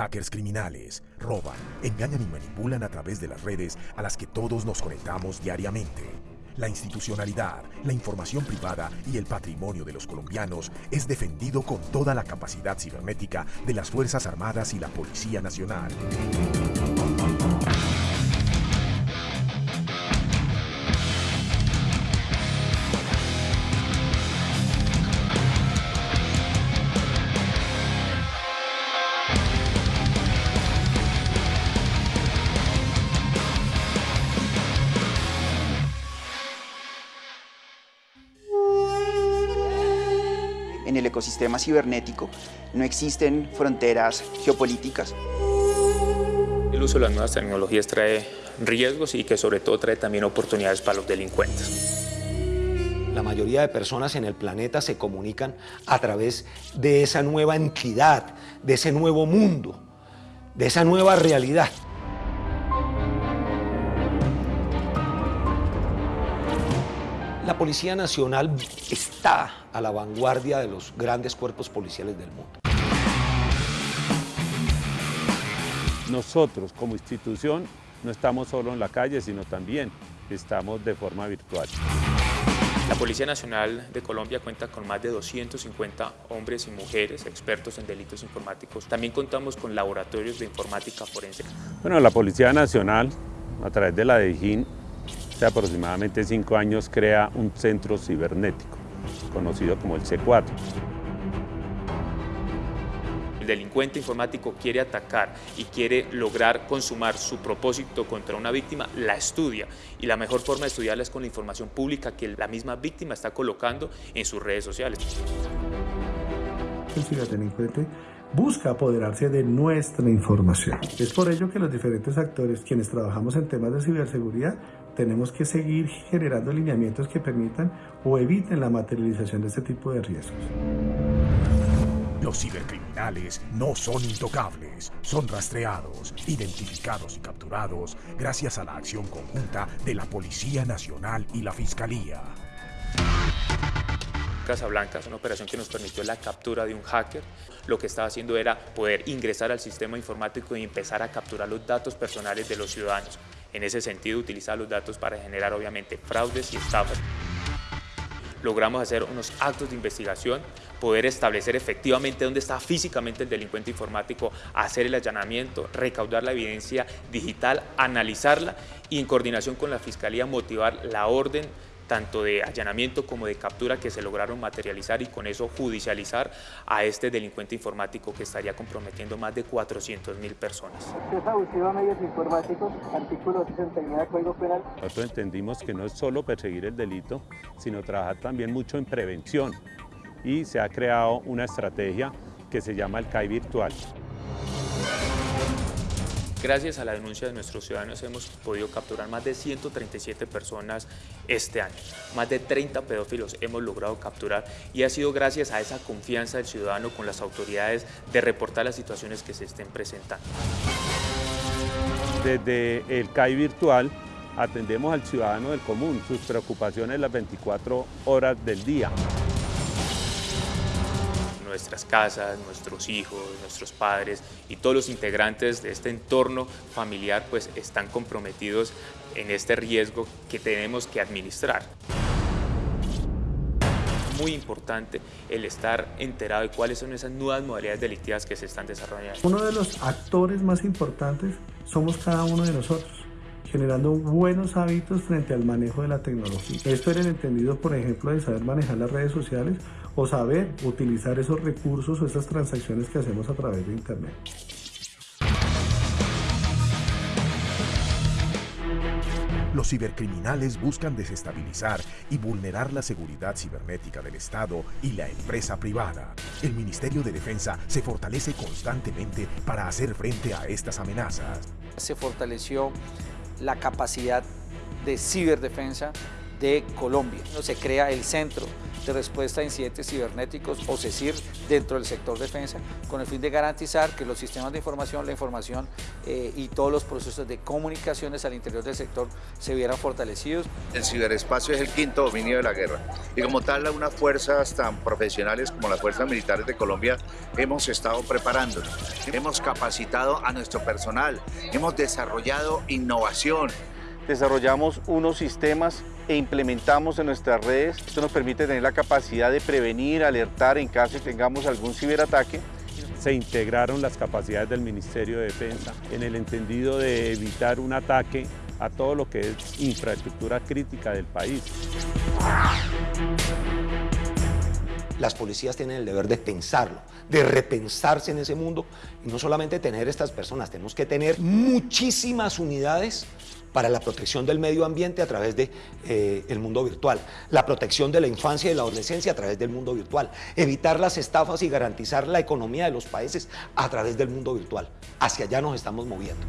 Hackers criminales roban, engañan y manipulan a través de las redes a las que todos nos conectamos diariamente. La institucionalidad, la información privada y el patrimonio de los colombianos es defendido con toda la capacidad cibernética de las Fuerzas Armadas y la Policía Nacional. El ecosistema cibernético no existen fronteras geopolíticas. El uso de las nuevas tecnologías trae riesgos y que sobre todo trae también oportunidades para los delincuentes. La mayoría de personas en el planeta se comunican a través de esa nueva entidad, de ese nuevo mundo, de esa nueva realidad. La Policía Nacional está a la vanguardia de los grandes cuerpos policiales del mundo. Nosotros como institución no estamos solo en la calle, sino también estamos de forma virtual. La Policía Nacional de Colombia cuenta con más de 250 hombres y mujeres expertos en delitos informáticos. También contamos con laboratorios de informática forense. Bueno, la Policía Nacional, a través de la DIJÍN, hace aproximadamente cinco años crea un centro cibernético, conocido como el C4. El delincuente informático quiere atacar y quiere lograr consumar su propósito contra una víctima, la estudia. Y la mejor forma de estudiarla es con la información pública que la misma víctima está colocando en sus redes sociales. El ciberdelincuente busca apoderarse de nuestra información. Es por ello que los diferentes actores, quienes trabajamos en temas de ciberseguridad, tenemos que seguir generando lineamientos que permitan o eviten la materialización de este tipo de riesgos. Los cibercriminales no son intocables, son rastreados, identificados y capturados gracias a la acción conjunta de la Policía Nacional y la Fiscalía. Casablanca es una operación que nos permitió la captura de un hacker. Lo que estaba haciendo era poder ingresar al sistema informático y empezar a capturar los datos personales de los ciudadanos. En ese sentido, utilizar los datos para generar obviamente fraudes y estafas. Logramos hacer unos actos de investigación, poder establecer efectivamente dónde está físicamente el delincuente informático, hacer el allanamiento, recaudar la evidencia digital, analizarla y en coordinación con la Fiscalía motivar la orden tanto de allanamiento como de captura que se lograron materializar y con eso judicializar a este delincuente informático que estaría comprometiendo más de 400 mil personas. abusivo a medios informáticos, artículo 69 del Código Penal. Nosotros entendimos que no es solo perseguir el delito, sino trabajar también mucho en prevención y se ha creado una estrategia que se llama el CAI virtual. Gracias a la denuncia de nuestros ciudadanos hemos podido capturar más de 137 personas este año. Más de 30 pedófilos hemos logrado capturar y ha sido gracias a esa confianza del ciudadano con las autoridades de reportar las situaciones que se estén presentando. Desde el CAI virtual atendemos al ciudadano del común, sus preocupaciones las 24 horas del día nuestras casas, nuestros hijos, nuestros padres y todos los integrantes de este entorno familiar pues están comprometidos en este riesgo que tenemos que administrar. Muy importante el estar enterado de cuáles son esas nuevas modalidades delictivas que se están desarrollando. Uno de los actores más importantes somos cada uno de nosotros generando buenos hábitos frente al manejo de la tecnología. Esto era el entendido, por ejemplo, de saber manejar las redes sociales o saber utilizar esos recursos o esas transacciones que hacemos a través de Internet. Los cibercriminales buscan desestabilizar y vulnerar la seguridad cibernética del Estado y la empresa privada. El Ministerio de Defensa se fortalece constantemente para hacer frente a estas amenazas. Se fortaleció la capacidad de ciberdefensa de Colombia. Se crea el Centro de respuesta a incidentes cibernéticos o CECIR dentro del sector defensa, con el fin de garantizar que los sistemas de información, la información eh, y todos los procesos de comunicaciones al interior del sector se vieran fortalecidos. El ciberespacio es el quinto dominio de la guerra y como tal unas fuerzas tan profesionales como las fuerzas militares de Colombia hemos estado preparando, hemos capacitado a nuestro personal, hemos desarrollado innovación, desarrollamos unos sistemas e implementamos en nuestras redes. Esto nos permite tener la capacidad de prevenir, alertar en caso de que tengamos algún ciberataque. Se integraron las capacidades del Ministerio de Defensa en el entendido de evitar un ataque a todo lo que es infraestructura crítica del país. Las policías tienen el deber de pensarlo, de repensarse en ese mundo y no solamente tener estas personas, tenemos que tener muchísimas unidades para la protección del medio ambiente a través del de, eh, mundo virtual, la protección de la infancia y la adolescencia a través del mundo virtual, evitar las estafas y garantizar la economía de los países a través del mundo virtual. Hacia allá nos estamos moviendo.